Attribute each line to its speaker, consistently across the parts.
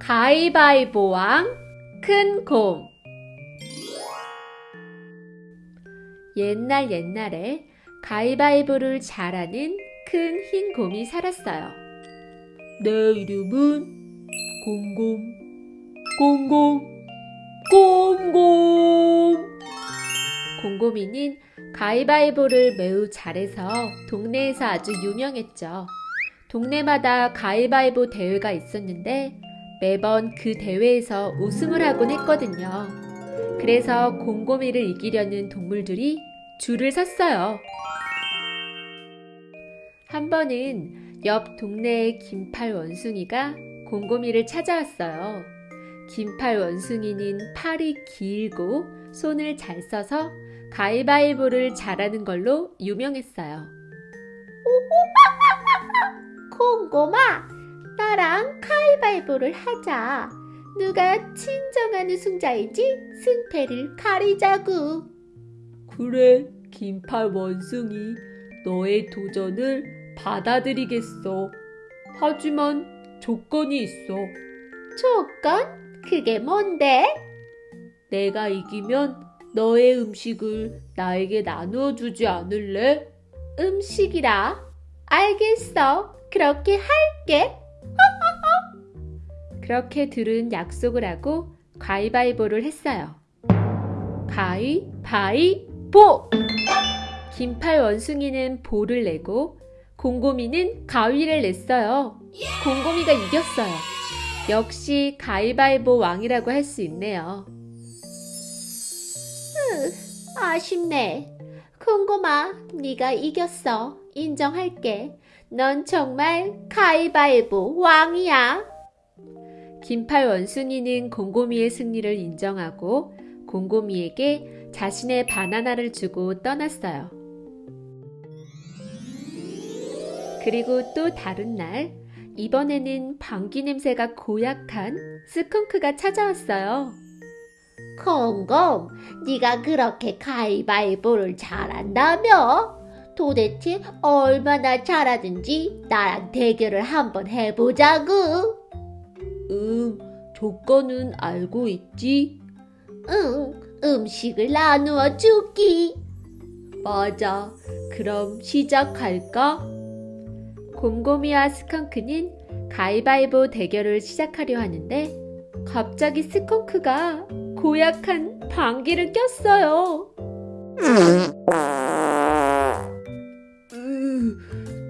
Speaker 1: 가위바위보왕 큰 곰 옛날 옛날에 가위바위보를 잘하는 큰 흰 곰이 살았어요. 내 이름은 곰곰 곰곰 곰곰 곰곰이는 가위바위보를 매우 잘해서 동네에서 아주 유명했죠. 동네마다 가위바위보 대회가 있었는데 매번 그 대회에서 우승을 하곤 했거든요. 그래서 곰곰이를 이기려는 동물들이 줄을 섰어요. 한 번은 옆 동네의 긴팔 원숭이가 곰곰이를 찾아왔어요. 긴팔 원숭이는 팔이 길고 손을 잘 써서 가위바위보를 잘하는 걸로 유명했어요.
Speaker 2: 곰곰아, 나랑 가위바위보를 하자. 누가 진정한 우승자인지 승패를 가리자구.
Speaker 1: 그래, 긴팔 원숭이. 너의 도전을 받아들이겠어. 하지만 조건이 있어.
Speaker 2: 조건? 그게 뭔데?
Speaker 1: 내가 이기면 너의 음식을 나에게 나누어 주지 않을래?
Speaker 2: 음식이라. 알겠어. 그렇게 할게.
Speaker 1: 그렇게 둘은 약속을 하고 가위바위보를 했어요. 가위바위보! 긴팔 원숭이는 볼을 내고 곰곰이는 가위를 냈어요. 곰곰이가 이겼어요. 역시 가위바위보 왕이라고 할 수 있네요.
Speaker 2: 아쉽네. 콩곰아, 네가 이겼어. 인정할게. 넌 정말 가위바위보 왕이야.
Speaker 1: 긴팔 원숭이는 곰곰이의 승리를 인정하고 곰곰이에게 자신의 바나나를 주고 떠났어요. 그리고 또 다른 날, 이번에는 방귀 냄새가 고약한 스컹크가 찾아왔어요.
Speaker 2: 콩곰, 네가 그렇게 가위바위보를 잘한다며? 도대체 얼마나 잘하든지 나랑 대결을 한번 해보자구.
Speaker 1: 음, 조건은 알고 있지?
Speaker 2: 응, 음식을 나누어 주기.
Speaker 1: 맞아. 그럼 시작할까? 곰곰이와 스컹크는 가위바위보 대결을 시작하려 하는데 갑자기 스컹크가 고약한 방귀를 꼈어요. 으,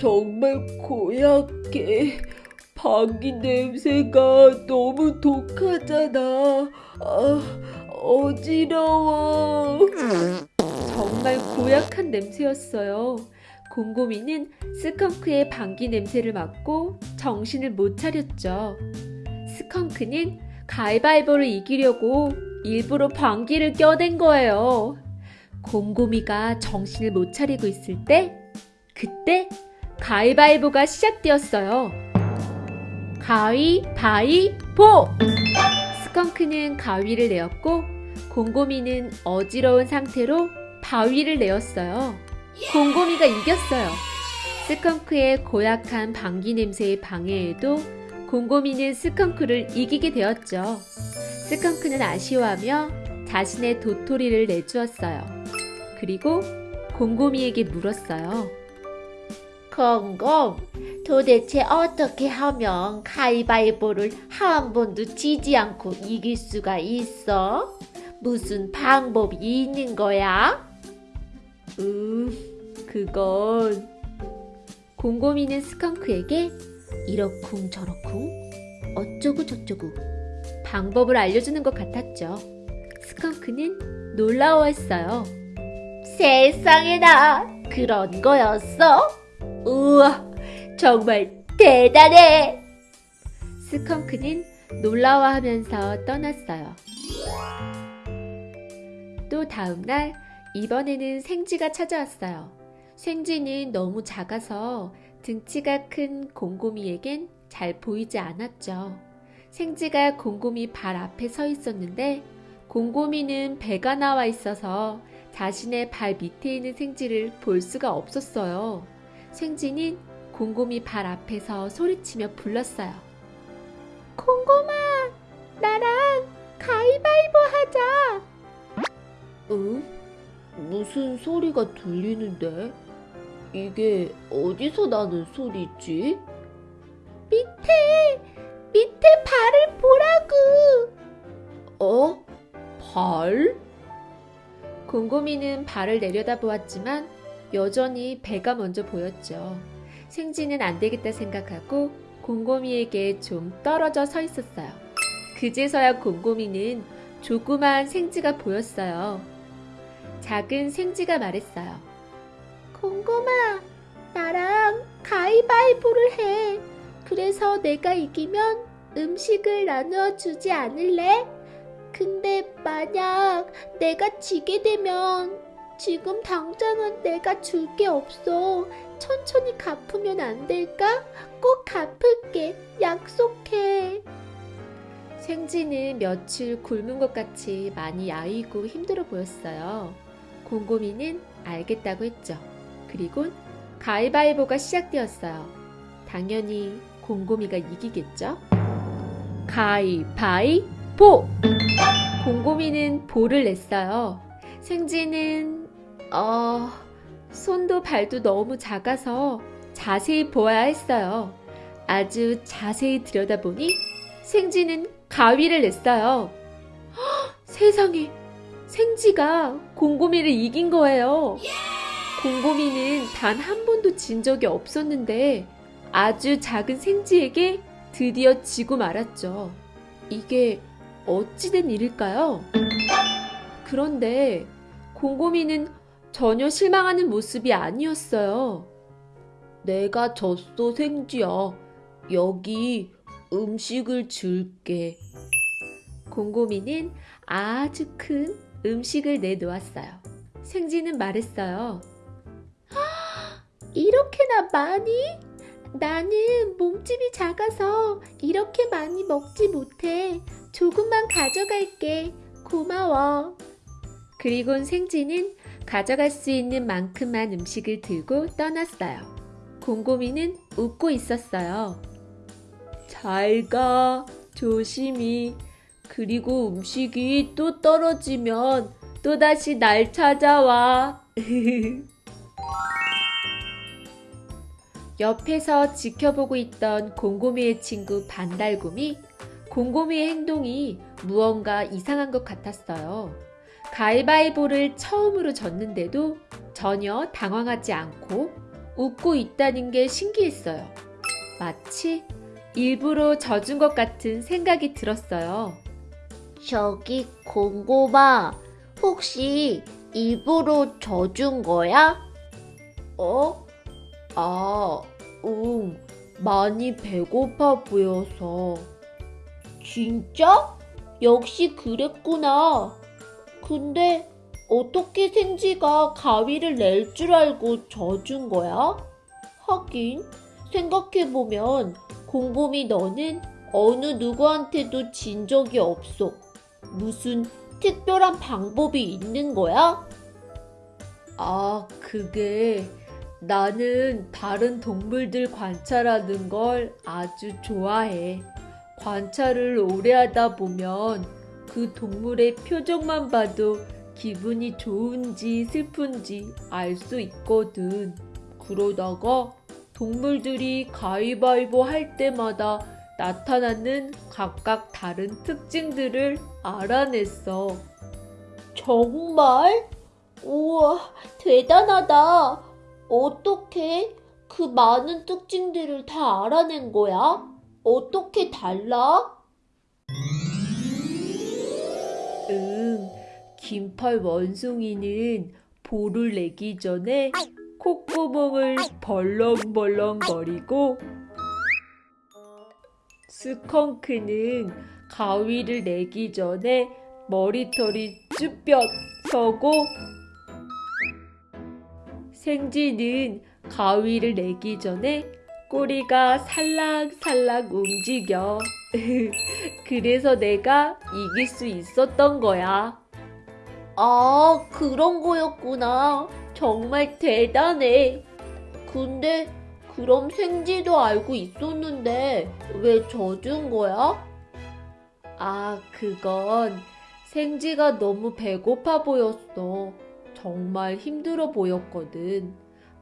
Speaker 1: 정말 고약해. 방귀 냄새가 너무 독하잖아. 아, 어지러워. 정말 고약한 냄새였어요. 곰곰이는 스컹크의 방귀 냄새를 맡고 정신을 못 차렸죠. 스컹크는 가위바위보를 이기려고 일부러 방귀를 껴댄 거예요. 곰곰이가 정신을 못 차리고 있을 때, 그때 가위바위보가 시작되었어요. 가위바위보! 스컹크는 가위를 내었고, 곰곰이는 어지러운 상태로 바위를 내었어요. 곰곰이가 이겼어요. 스컹크의 고약한 방귀 냄새의 방해에도 곰곰이는 스컹크를 이기게 되었죠. 스컹크는 아쉬워하며 자신의 도토리를 내주었어요. 그리고 곰곰이에게 물었어요.
Speaker 2: 콩곰, 도대체 어떻게 하면 가위바위보를 한 번도 지지 않고 이길 수가 있어? 무슨 방법이 있는 거야?
Speaker 1: 음, 그건 곰곰이는 스컹크에게 이러쿵 저러쿵 어쩌고 저쩌고 방법을 알려주는 것 같았죠. 스컹크는 놀라워했어요.
Speaker 2: 세상에나 그런 거였어? 우와, 정말 대단해!
Speaker 1: 스컹크는 놀라워하면서 떠났어요. 또 다음날 이번에는 생쥐가 찾아왔어요. 생쥐는 너무 작아서 등치가 큰 곰곰이에겐 잘 보이지 않았죠. 생쥐가 곰곰이 발 앞에 서 있었는데 곰곰이는 배가 나와 있어서 자신의 발 밑에 있는 생쥐를 볼 수가 없었어요. 생쥐는 곰곰이 발 앞에서 소리치며 불렀어요.
Speaker 2: 콩 공곰아, 나랑 가위바위보 하자.
Speaker 1: 응? 무슨 소리가 들리는데? 이게 어디서 나는 소리지?
Speaker 2: 밑에, 밑에 발을 보라고.
Speaker 1: 어? 발? 곰곰이는 발을 내려다보았지만 여전히 배가 먼저 보였죠. 생쥐는 안 되겠다 생각하고 곰곰이에게 좀 떨어져 서 있었어요. 그제서야 곰곰이는 조그만 생쥐가 보였어요. 작은 생쥐가 말했어요.
Speaker 2: 공곰아, 나랑 가위바위보를 해. 그래서 내가 이기면 음식을 나누어 주지 않을래? 근데 만약 내가 지게 되면 지금 당장은 내가 줄 게 없어. 천천히 갚으면 안 될까? 꼭 갚을게. 약속해.
Speaker 1: 생쥐는 며칠 굶은 것 같이 많이 야위고 힘들어 보였어요. 곰곰이는 알겠다고 했죠. 그리고 가위바위보가 시작되었어요. 당연히 곰곰이가 이기겠죠? 가위바위보! 곰곰이는 볼을 냈어요. 생쥐는 어... 손도 발도 너무 작아서 자세히 보아야 했어요. 아주 자세히 들여다보니 생쥐는 가위를 냈어요. 헉, 세상에 생쥐가 곰곰이를 이긴 거예요. 곰곰이는 단 한 번도 진 적이 없었는데 아주 작은 생쥐에게 드디어 지고 말았죠. 이게 어찌된 일일까요? 그런데 곰곰이는 전혀 실망하는 모습이 아니었어요. 내가 졌어, 생쥐야. 여기 음식을 줄게. 곰곰이는 아주 큰 음식을 내놓았어요. 생쥐는 말했어요.
Speaker 2: 이렇게나 많이? 나는 몸집이 작아서 이렇게 많이 먹지 못해. 조금만 가져갈게. 고마워.
Speaker 1: 그리곤 생쥐는 가져갈 수 있는 만큼만 음식을 들고 떠났어요. 곰곰이는 웃고 있었어요. 잘 가, 조심히. 그리고 음식이 또 떨어지면 또다시 날 찾아와. 옆에서 지켜보고 있던 곰곰이의 친구 반달곰이 곰곰이의 행동이 무언가 이상한 것 같았어요. 가위바위보를 처음으로 졌는데도 전혀 당황하지 않고 웃고 있다는 게 신기했어요. 마치 일부러 져준 것 같은 생각이 들었어요.
Speaker 2: 저기 공곰아, 혹시 입으로 져준 거야?
Speaker 1: 어? 아, 응. 많이 배고파 보여서.
Speaker 2: 진짜? 역시 그랬구나. 근데 어떻게 생쥐가 가위를 낼 줄 알고 져준 거야? 하긴 생각해보면 곰곰이 너는 어느 누구한테도 진 적이 없어. 무슨 특별한 방법이 있는 거야?
Speaker 1: 아, 그게 나는 다른 동물들 관찰하는 걸 아주 좋아해. 관찰을 오래 하다 보면 그 동물의 표정만 봐도 기분이 좋은지 슬픈지 알 수 있거든. 그러다가 동물들이 가위바위보 할 때마다 나타나는 각각 다른 특징들을 알아냈어.
Speaker 2: 정말? 우와, 대단하다. 어떻게 그 많은 특징들을 다 알아낸 거야? 어떻게 달라?
Speaker 1: 긴팔 원숭이는 볼을 내기 전에 콧구멍을 벌렁벌렁거리고 스컹크는 가위를 내기 전에 머리털이 쭈뼛 서고 생쥐는 가위를 내기 전에 꼬리가 살랑살랑 움직여. 그래서 내가 이길 수 있었던 거야.
Speaker 2: 아, 그런 거였구나. 정말 대단해. 근데 그럼 생쥐도 알고 있었는데 왜 져준 거야?
Speaker 1: 아, 그건 생지가 너무 배고파 보였어. 정말 힘들어 보였거든.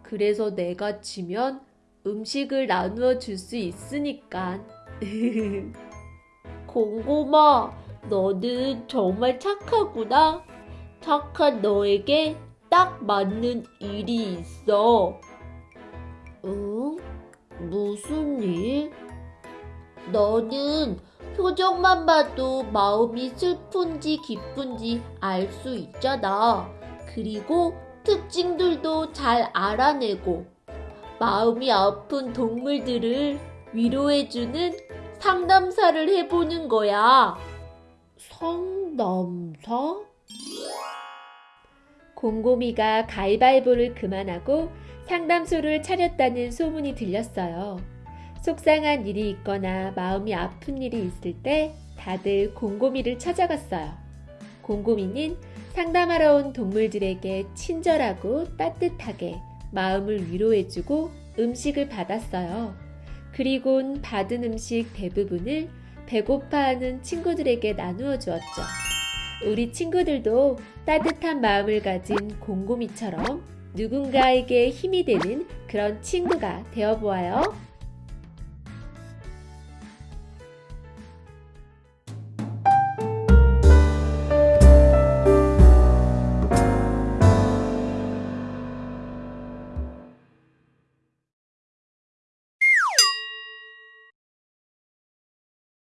Speaker 1: 그래서 내가 지면 음식을 나누어 줄 수 있으니까.
Speaker 2: 공곰아, 너는 정말 착하구나. 착한 너에게 딱 맞는 일이 있어. 응? 무슨 일? 너는 표정만 봐도 마음이 슬픈지 기쁜지 알 수 있잖아. 그리고 특징들도 잘 알아내고 마음이 아픈 동물들을 위로해주는 상담사를 해보는 거야. 상담사?
Speaker 1: 곰곰이가 가위바위보를 그만하고 상담소를 차렸다는 소문이 들렸어요. 속상한 일이 있거나 마음이 아픈 일이 있을 때 다들 곰곰이를 찾아갔어요. 곰곰이는 상담하러 온 동물들에게 친절하고 따뜻하게 마음을 위로해주고 음식을 받았어요. 그리곤 받은 음식 대부분을 배고파하는 친구들에게 나누어 주었죠. 우리 친구들도 따뜻한 마음을 가진 곰곰이처럼 누군가에게 힘이 되는 그런 친구가 되어 보아요.